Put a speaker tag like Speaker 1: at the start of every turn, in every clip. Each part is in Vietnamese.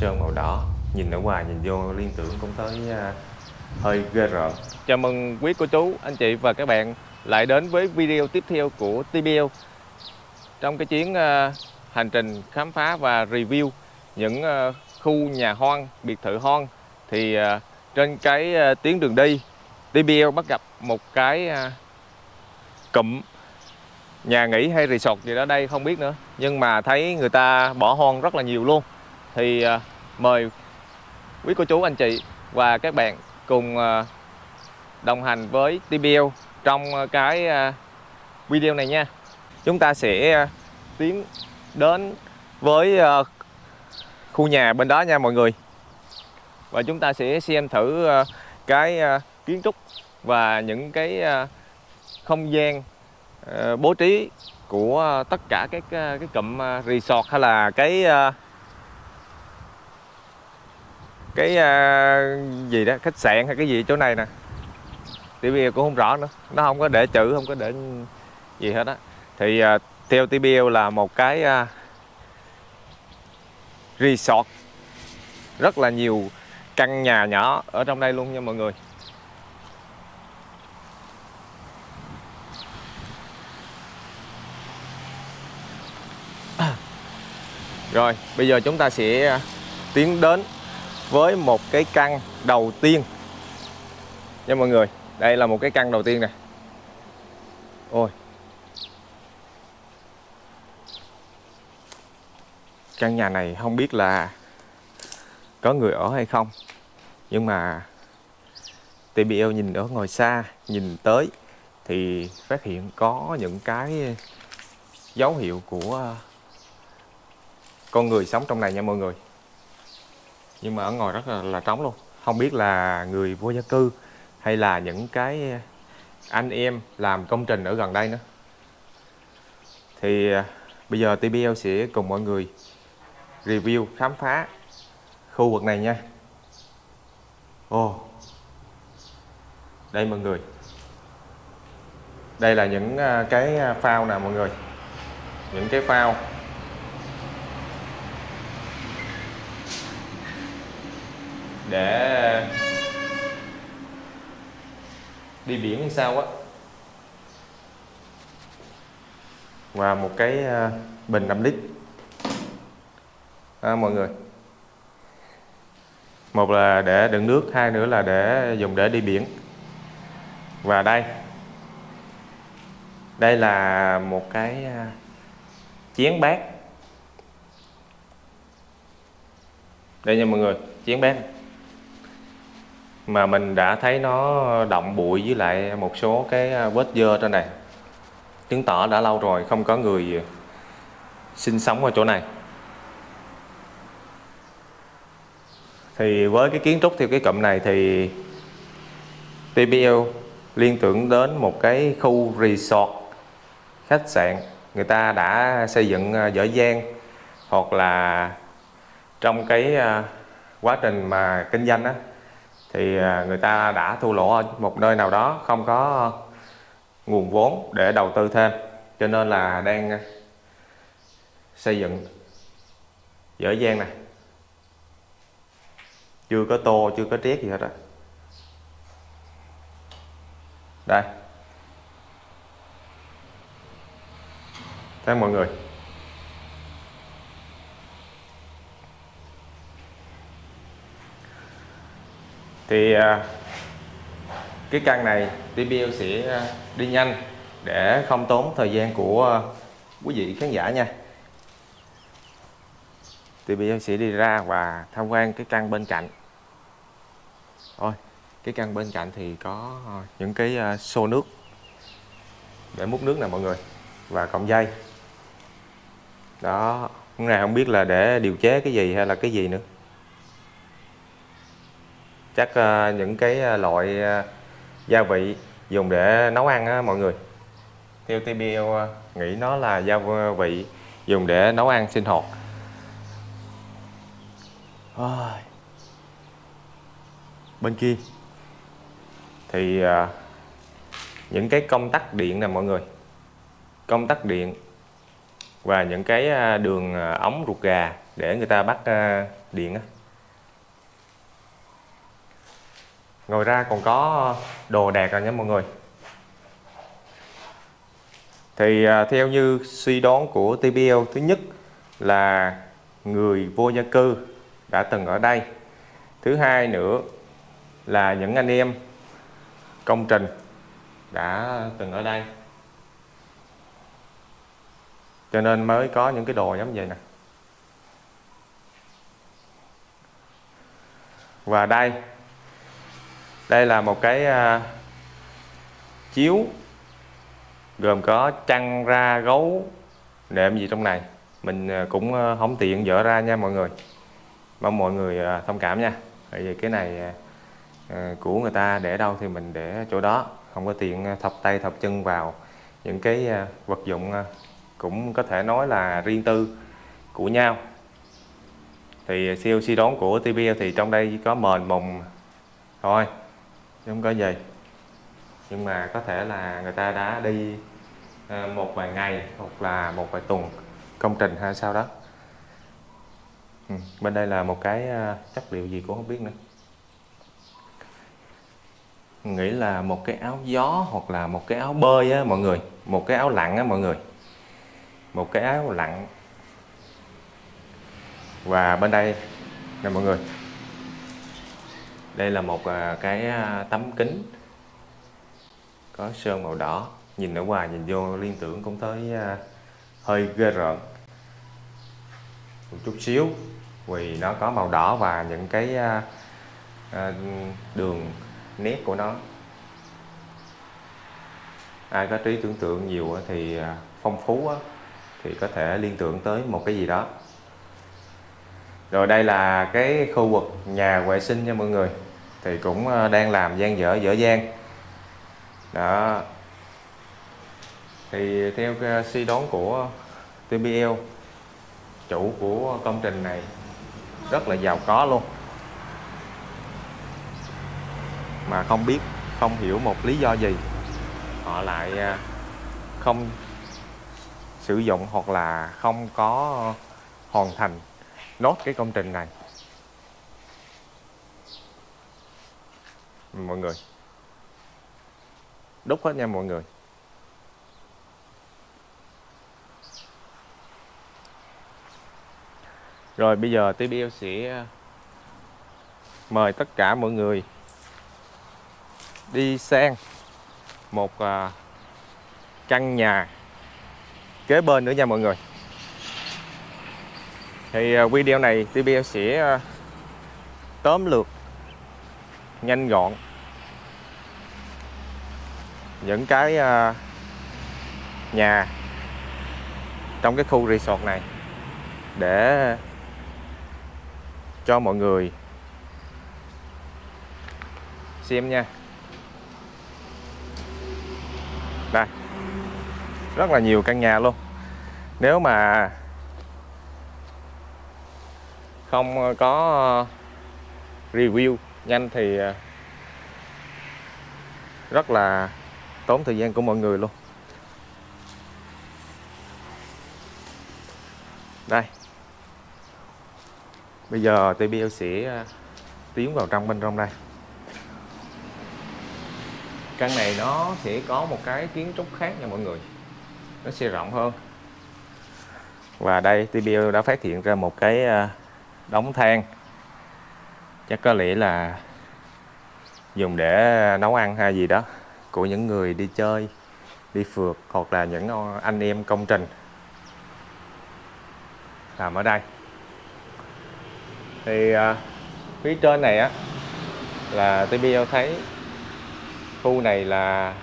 Speaker 1: sơn màu đỏ. Nhìn ở ngoài nhìn vô liên tưởng cũng tới uh, à, hơi ghê rợn. Chào mừng quý cô chú anh chị và các bạn lại đến với video tiếp theo của TBL trong cái chuyến uh, hành trình khám phá và review những uh, khu nhà hoang biệt thự hoang thì uh, trên cái uh, tuyến đường đi TBL bắt gặp một cái uh, cụm nhà nghỉ hay resort gì đó đây không biết nữa. Nhưng mà thấy người ta bỏ hoang rất là nhiều luôn thì à, mời quý cô chú, anh chị và các bạn cùng à, đồng hành với TBL trong à, cái video này nha. Chúng ta sẽ tiến đến với khu nhà bên đó nha mọi người. Và chúng ta sẽ xem thử cái kiến trúc và những cái không gian bố trí của tất cả các cái cụm resort hay là cái cái à, gì đó, khách sạn hay cái gì chỗ này nè. TBL cũng không rõ nữa. Nó không có để chữ, không có để gì hết á. Thì à, theo TBL là một cái à, resort. Rất là nhiều căn nhà nhỏ ở trong đây luôn nha mọi người. Rồi, bây giờ chúng ta sẽ tiến đến với một cái căn đầu tiên. Nha mọi người, Đây là một cái căn đầu tiên nè. Ôi. Căn nhà này không biết là có người ở hay không, Nhưng mà TBL nhìn ở ngoài xa, Nhìn tới Thì phát hiện có những cái dấu hiệu của con người sống trong này nha mọi người nhưng mà ở ngoài rất là, là trống luôn. Không biết là người vô gia cư hay là những cái anh em làm công trình ở gần đây nữa. Thì à, bây giờ TBL sẽ cùng mọi người review khám phá khu vực này nha. Ồ. Oh. đây mọi người. Đây là những à, cái à, phao nè mọi người. Những cái phao để đi biển hay sao á. Và một cái ờ, bình 5 lít. À, mọi người. Một là để đựng nước hai nữa là để dùng để đi biển. Và đây. Đây là một cái ờ, chén bát. Đây nha mọi người chén bát mà mình đã thấy nó động bụi với lại một số cái à, vết dơ trên này. Chứng tỏ đã lâu rồi không có người sinh sống ở chỗ này. Thì với cái kiến trúc theo cái cụm này thì TBL liên tưởng đến một cái khu resort, khách sạn. Người ta đã xây dựng à, dở dang hoặc là trong cái à, quá trình mà kinh doanh á thì à, người ta đã thua lỗ ở một nơi nào đó, không có nguồn vốn để đầu tư thêm. Cho nên là đang xây dựng dở dang này chưa có tô, chưa có triết gì hết á. Đây. Thấy mọi người. Thì à, cái căn này TBL sẽ à, đi nhanh để không tốn thời gian của à, quý vị khán giả nha. TBL sẽ đi ra và tham quan cái căn bên cạnh. Thôi, cái căn bên cạnh thì có những cái xô nước để múc nước nè mọi người, và cọng dây. Đó hôm nay không biết là để điều chế cái gì hay là cái gì nữa chắc uh, những cái ờ, loại uh, gia vị dùng để nấu ăn á mọi người. Theo TBL uh, nghĩ nó là gia vị dùng để nấu ăn sinh hoạt. Bên kia. Thì những cái công tắc điện nè mọi người. Công tắc điện và những cái đường ống ruột gà để người ta bắt điện á ngoài ra còn có ờ, đồ đạc rồi nha mọi người. Thì ờ, theo như suy đoán của TBL thứ nhất là người vô gia cư đã từng ở đây. Thứ hai nữa là những anh em công trình đã từng ở đây. Cho nên mới có những cái đồ giống vậy nè. Và đây đây là một cái uh, chiếu gồm có chăn ra gấu nệm gì trong này. Mình à, cũng à, không tiện dỡ ra nha mọi người. Mong mọi người thông cảm nha. Bởi vì cái này của người ta để đâu thì mình để chỗ đó. Không có tiện thọc tay thọc chân vào. Những cái vật dụng cũng có thể nói là riêng tư của nhau. Thì siêu đón của TBL thì trong đây có mền mùng thôi không có gì. Nhưng mà có thể là người ta đã đi ờ, một vài ngày hoặc là một vài tuần công trình hay sao đó. Ừ. bên đây là một cái ờ, chất liệu gì cũng không biết nữa. Nghĩ là một cái áo gió hoặc là một cái áo bơi á mọi người, một cái áo lặn á mọi người. Một cái áo lặn. Và bên đây nè mọi người đây là một à, cái à, tấm kính có sơn màu đỏ. Nhìn ở ngoài nhìn vô liên tưởng cũng tới à, hơi ghê rợn. Một chút xíu, vì nó có màu đỏ và những cái đường nét của nó. Ai có trí tưởng tượng nhiều thì phong phú thì có thể liên tưởng tới một cái gì đó rồi đây là cái khu vực nhà vệ sinh nha mọi người. Thì cũng ờ, đang làm gian dở dở dang. Đó. Thì theo suy đoán của TBL chủ của công trình này rất là giàu có luôn. Mà không biết, không hiểu một lý do gì, họ lại ờ, không sử dụng hoặc là không có hoàn thành nốt cái công trình này. Mọi người. Đúc hết nha mọi người. Rồi, bây giờ TBL sẽ ờ, mời tất cả mọi người đi sang một ờ, căn nhà kế bên nữa nha mọi người thì à, video này TBL sẽ à, tóm lược, nhanh gọn những cái à, nhà trong cái khu resort này để cho mọi người xem nha. Đây, rất là nhiều căn nhà luôn. Nếu mà không ờ, có ờ, review nhanh thì ờ, rất là tốn thời gian của mọi người luôn. Đây. Bây giờ TBL sẽ tiến vào trong bên trong đây. Căn này nó sẽ có một cái kiến trúc khác nha mọi người. Nó sẽ rộng hơn. Và đây TBL đã phát hiện ra một cái đóng than. Chắc có lẽ là dùng để nấu ăn hay gì đó của những người đi chơi đi phượt hoặc là những anh em công trình. Làm ở đây. Thì à, phía trên này á là TBL thấy khu này là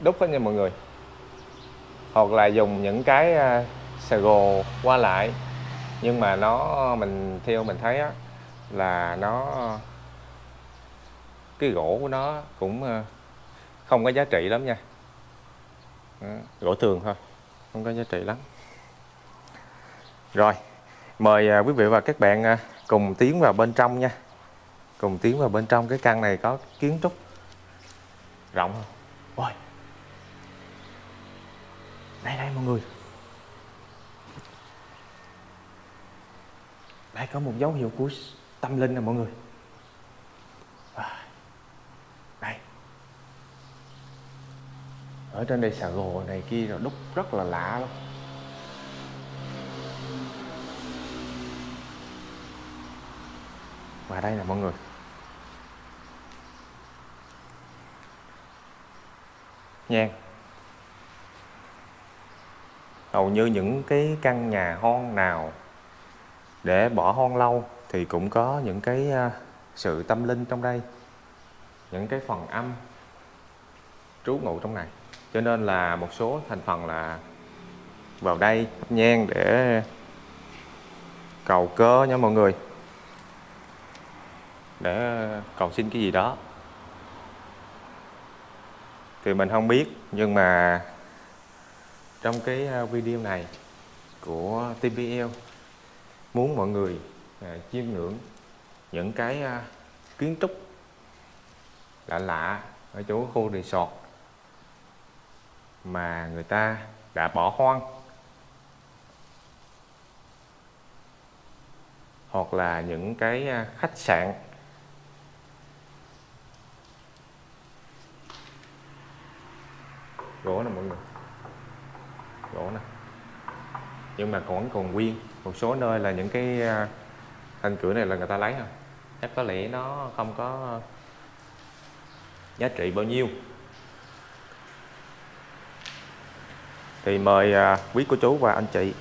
Speaker 1: đúc hết nha mọi người. Hoặc là dùng những cái uh, xà gồ qua lại nhưng mà nó, mình, theo mình thấy á, là nó, cái gỗ của nó cũng ờ, không có giá trị lắm nha. Gỗ thường thôi, không có giá trị lắm. Rồi, mời ờ, quý vị và các bạn ờ, cùng tiến vào bên trong nha. Cùng tiến vào bên trong, cái căn này có kiến trúc rộng không ôi, đây đây, mọi người. Lại có một dấu hiệu của tâm linh nè mọi người. À, đây ở trên đây xà gồ này kia rồi đúc rất là lạ luôn và đây nè mọi người. Nhang hầu như những cái căn nhà hon nào để bỏ hoang lâu thì cũng có những cái à, sự tâm linh trong đây, những cái phần âm trú ngụ trong này. Cho nên là một số thành phần là vào đây nhang để cầu cơ nha mọi người. Để cầu xin cái gì đó. Thì mình không biết, nhưng mà trong cái à, video này của TPL muốn mọi người à, chiêm ngưỡng những cái à, kiến trúc lạ lạ ở chỗ khu resort mà người ta đã bỏ hoang. Hoặc là những cái à, khách sạn. Gỗ nè mọi người. Gỗ nè. Nhưng mà còn còn nguyên một số nơi là những cái à, thanh cửa này là người ta lấy không chắc có lẽ nó không có giá trị bao nhiêu. Thì mời à, quý cô chú và anh chị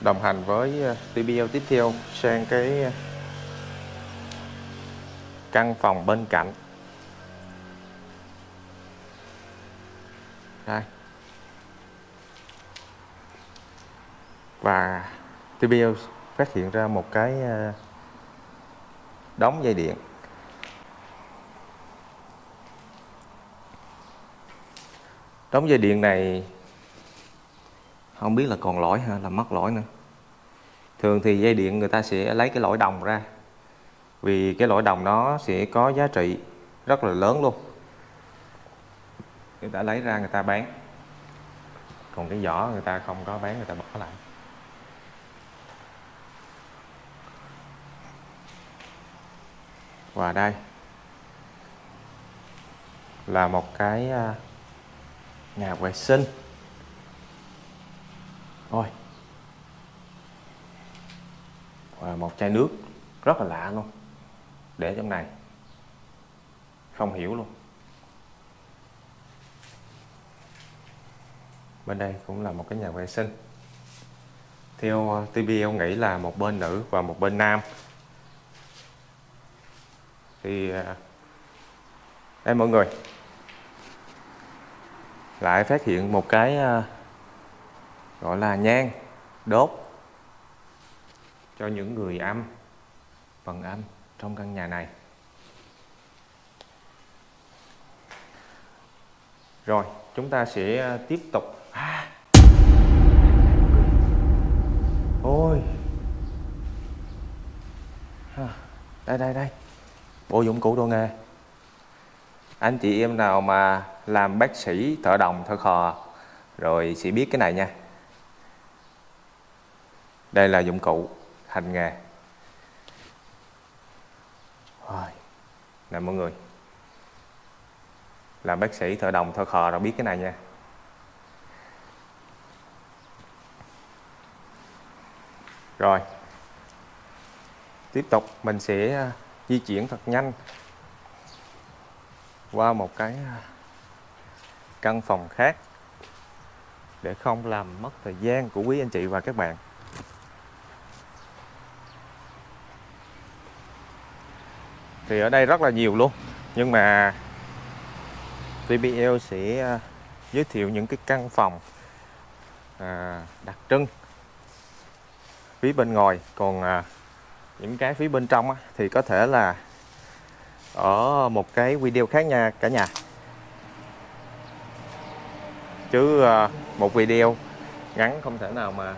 Speaker 1: đồng hành với à, TBL tiếp theo sang cái căn phòng bên cạnh. Đây. Và TBL phát hiện ra một cái ờ, đóng dây điện. Đóng dây điện này không biết là còn lỗi hay là mất lỗi nữa. Thường thì dây điện người ta sẽ lấy cái lỗi đồng ra, vì cái lỗi đồng nó sẽ có giá trị rất là lớn luôn. Người ta lấy ra người ta bán, còn cái vỏ người ta không có bán, người ta bỏ lại. Và đây là một cái à, nhà vệ sinh. Ôi. Và một chai nước rất là lạ luôn. Để trong này. Không hiểu luôn. Bên đây cũng là một cái nhà vệ sinh. Theo à, TBL nghĩ là một bên nữ và một bên nam thì à, em mọi người lại phát hiện một cái à, gọi là nhang đốt cho những người âm, phần âm trong căn nhà này. Rồi, chúng ta sẽ à, tiếp tục. À. ôi. Đây đây đây bộ dụng cụ đồ nghề anh chị em nào mà làm bác sĩ thợ đồng, thợ khò, rồi sẽ biết cái này nha. Đây là dụng cụ hành nghề. Rồi, nè mọi người. Làm bác sĩ thợ đồng, thợ khò rồi biết cái này nha. Rồi, tiếp tục mình sẽ di chuyển thật nhanh qua một cái à, căn phòng khác để không làm mất thời gian của quý anh chị và các bạn. Thì ở đây rất là nhiều luôn nhưng mà VBL sẽ à, giới thiệu những cái căn phòng à, đặc trưng phía bên ngoài. Còn à, những cái phía bên trong á, thì có thể là ở một cái video khác nha cả nhà. Chứ ờ, một video ngắn không thể nào mà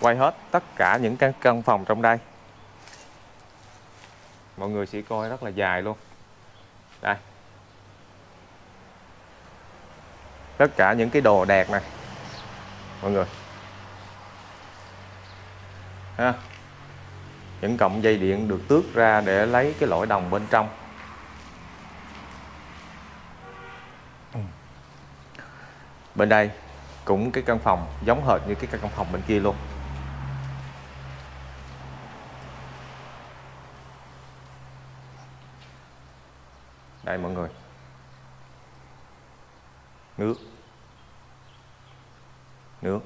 Speaker 1: quay hết tất cả những căn căn phòng trong đây. Mọi người sẽ coi rất là dài luôn. Đây. Tất cả những cái đồ đạc này mọi người ha. Những cọng dây điện được tước ra để lấy cái lõi đồng bên trong. Bên đây cũng cái căn phòng giống hệt như cái căn phòng bên kia luôn. Đây mọi người. Nước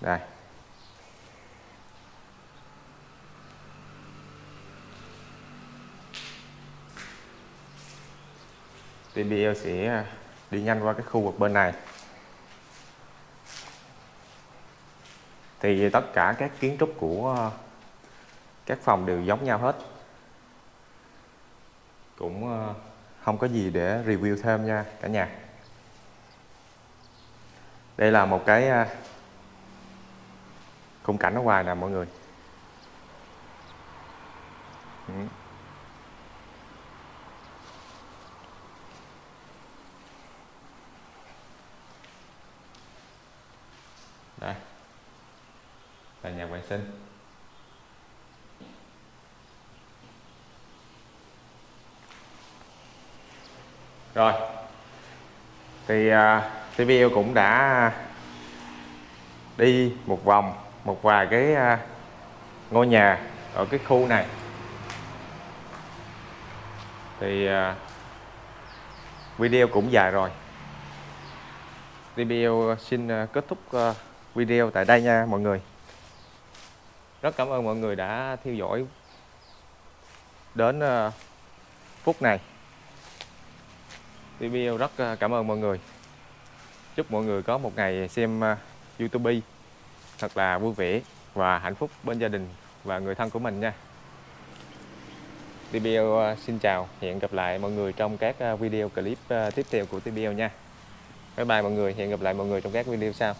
Speaker 1: đây TBL sẽ à, đi nhanh qua cái khu vực bên này. Thì tất cả các kiến trúc của à, các phòng đều giống nhau hết. Cũng à, không có gì để review thêm nha cả nhà. Đây là một cái khung cảnh ở ngoài nè mọi người. Ừ. đây. Là nhà vệ sinh. Rồi. Thì à, uh, TVL cũng đã đi một vòng một vài cái uh, ngôi nhà ở cái khu này. Thì uh, video cũng dài rồi. TVL xin uh, kết thúc uh, video tại đây nha mọi người. Rất cảm ơn mọi người đã theo dõi đến ờ, phút này. TVL rất ờ, cảm ơn mọi người. Chúc mọi người có một ngày xem ờ, YouTube thật là vui vẻ và hạnh phúc bên gia đình và người thân của mình nha. TBL xin chào, hẹn gặp lại mọi người trong các video clip tiếp theo của TBL nha. Bye bye mọi người, hẹn gặp lại mọi người trong các video sau.